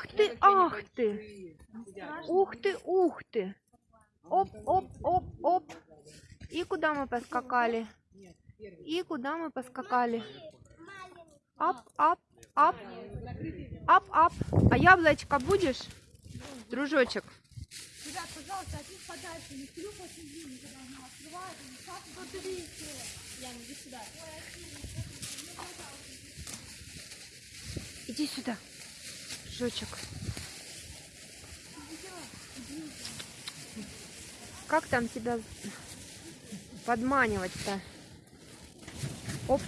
Ах ты, ах ты. Ух ты, ух ты. Оп, оп, оп, оп. И куда мы поскакали? И куда мы поскакали? Ап, ап, ап. Ап, ап. А яблочко будешь? Дружочек. Ребят, пожалуйста, от них подальше, не клюв очень длинный, когда она открывает, так вот. Яна, иди сюда. Иди сюда. Дружочек. Как там тебя подманивать-то? Оп,